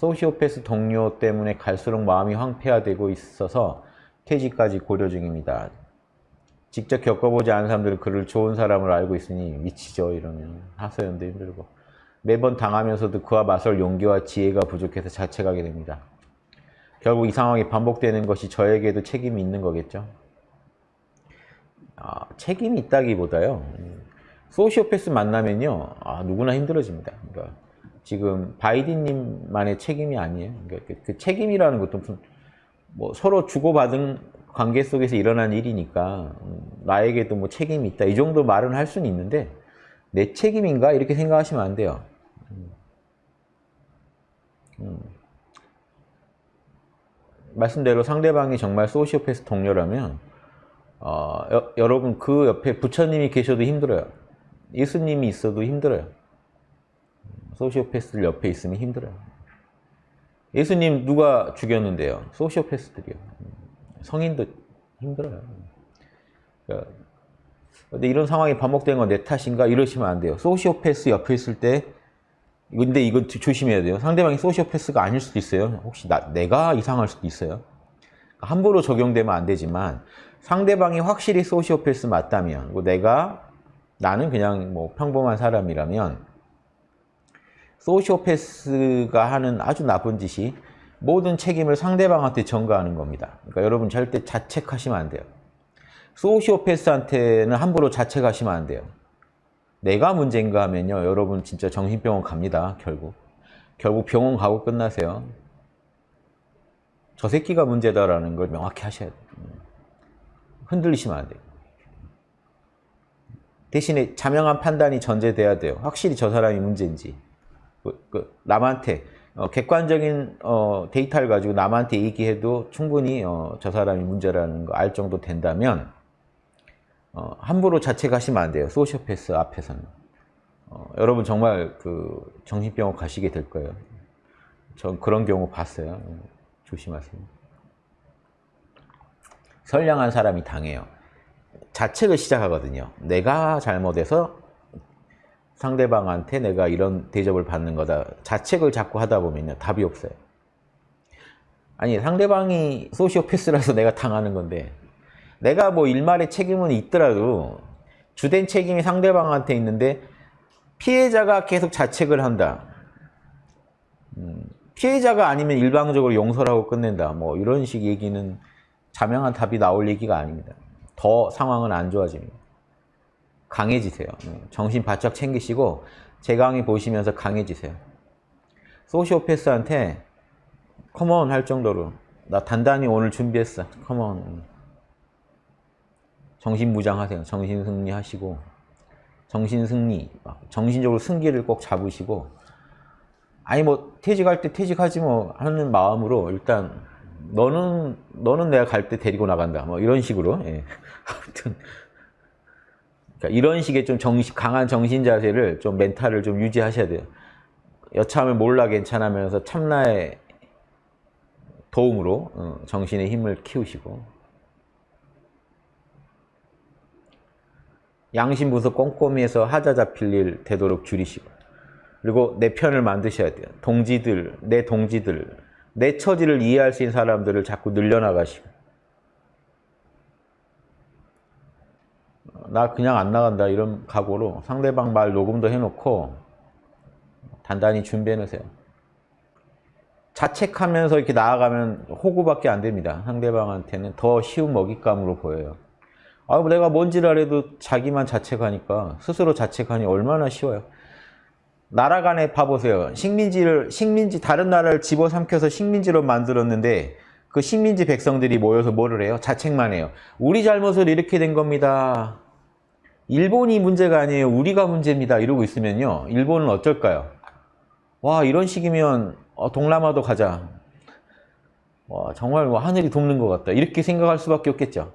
소시오패스 동료 때문에 갈수록 마음이 황폐화되고 있어서 퇴직까지 고려 중입니다. 직접 겪어보지 않은 사람들은 그를 좋은 사람을 알고 있으니 미치죠 이러면 하소연도 힘들고 매번 당하면서도 그와 맞설 용기와 지혜가 부족해서 자책하게 됩니다. 결국 이 상황이 반복되는 것이 저에게도 책임이 있는 거겠죠. 아, 책임이 있다기보다요. 소시오패스 만나면요. 아, 누구나 힘들어집니다. 그러니까 지금 바이든님만의 책임이 아니에요. 그러니까 그, 그 책임이라는 것도 무슨 뭐 서로 주고받은 관계 속에서 일어난 일이니까 음, 나에게도 뭐 책임이 있다 이 정도 말은 할 수는 있는데 내 책임인가 이렇게 생각하시면 안 돼요. 음. 음. 말씀대로 상대방이 정말 소시오패스 동료라면 어, 여, 여러분 그 옆에 부처님이 계셔도 힘들어요. 예수님이 있어도 힘들어요. 소시오패스들 옆에 있으면 힘들어요. 예수님 누가 죽였는데요? 소시오패스들이요. 성인도 힘들어요. 그러니까 근데 이런 상황이 반복된 건 내 탓인가 이러시면 안 돼요. 소시오패스 옆에 있을 때 근데 이거 조심해야 돼요. 상대방이 소시오패스가 아닐 수도 있어요. 혹시 나, 내가 이상할 수도 있어요. 함부로 적용되면 안 되지만 상대방이 확실히 소시오패스 맞다면 내가 나는 그냥 뭐 평범한 사람이라면 소시오패스가 하는 아주 나쁜 짓이 모든 책임을 상대방한테 전가하는 겁니다. 그러니까 여러분 절대 자책하시면 안 돼요. 소시오패스한테는 함부로 자책하시면 안 돼요. 내가 문제인가 하면요. 여러분 진짜 정신병원 갑니다. 결국. 결국 병원 가고 끝나세요. 저 새끼가 문제다라는 걸 명확히 하셔야 돼요. 흔들리시면 안 돼요. 대신에 자명한 판단이 전제돼야 돼요. 확실히 저 사람이 문제인지. 그, 그 남한테 어, 객관적인 어, 데이터를 가지고 남한테 얘기해도 충분히 어, 저 사람이 문제라는 거 알 정도 된다면 어, 함부로 자책하시면 안 돼요. 소시오패스 앞에서는. 어, 여러분 정말 그 정신병원 가시게 될 거예요. 전 그런 경우 봤어요. 조심하세요. 선량한 사람이 당해요. 자책을 시작하거든요. 내가 잘못해서 상대방한테 내가 이런 대접을 받는 거다. 자책을 자꾸 하다 보면요. 답이 없어요. 아니 상대방이 소시오패스라서 내가 당하는 건데 내가 뭐 일말의 책임은 있더라도 주된 책임이 상대방한테 있는데 피해자가 계속 자책을 한다. 음, 피해자가 아니면 일방적으로 용서를 하고 끝낸다. 뭐 이런 식 얘기는 자명한 답이 나올 얘기가 아닙니다. 더 상황은 안 좋아집니다. 강해지세요. 음, 정신 바짝 챙기시고 제 강의 보시면서 강해지세요. 소시오패스한테 컴온 할 정도로 나 단단히 오늘 준비했어. 컴온. 정신무장하세요. 정신승리 하시고 정신승리, 정신적으로 승기를 꼭 잡으시고 아니 뭐 퇴직할 때 퇴직하지 뭐 하는 마음으로 일단 너는 너는 내가 갈 때 데리고 나간다 뭐 이런 식으로 예. 아무튼 그러니까 이런 식의 좀 정신, 강한 정신 자세를 좀 멘탈을 좀 유지하셔야 돼요. 여참을 몰라 괜찮으면서 참나의 도움으로 어, 정신의 힘을 키우시고 양심부서 꼼꼼히 해서 하자 잡힐 일 되도록 줄이시고 그리고 내 편을 만드셔야 돼요. 동지들, 내 동지들, 내 처지를 이해할 수 있는 사람들을 자꾸 늘려나가시고 나 그냥 안 나간다 이런 각오로 상대방 말 녹음도 해놓고 단단히 준비해 놓으세요. 자책하면서 이렇게 나아가면 호구밖에 안 됩니다. 상대방한테는 더 쉬운 먹잇감으로 보여요. 아, 내가 뭔지를 알아도 자기만 자책하니까 스스로 자책하니 얼마나 쉬워요. 나라 간에 봐보세요. 식민지를 식민지 다른 나라를 집어삼켜서 식민지로 만들었는데 그 식민지 백성들이 모여서 뭐를 해요? 자책만 해요. 우리 잘못을 이렇게 된 겁니다. 일본이 문제가 아니에요. 우리가 문제입니다. 이러고 있으면요. 일본은 어쩔까요? 와 이런 식이면 어, 동남아도 가자. 와 정말 뭐 하늘이 돕는 것 같다. 이렇게 생각할 수밖에 없겠죠.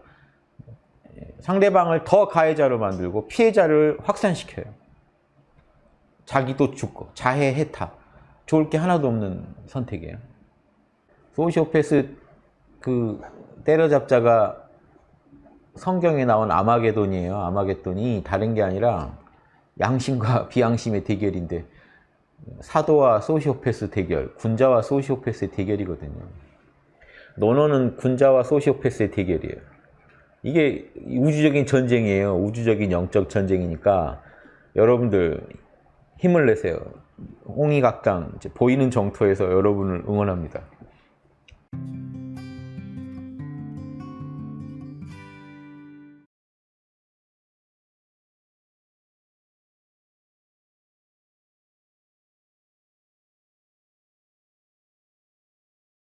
상대방을 더 가해자로 만들고 피해자를 확산시켜요. 자기도 죽고 자해 해탑. 좋을 게 하나도 없는 선택이에요. 소시오패스 그 때려잡자가 성경에 나온 아마게돈이에요. 아마게돈이 다른 게 아니라 양심과 비양심의 대결인데 사도와 소시오패스 대결, 군자와 소시오패스의 대결이거든요. 논어는 군자와 소시오패스의 대결이에요. 이게 우주적인 전쟁이에요. 우주적인 영적 전쟁이니까 여러분들 힘을 내세요. 이제 보이는 정토에서 여러분을 응원합니다.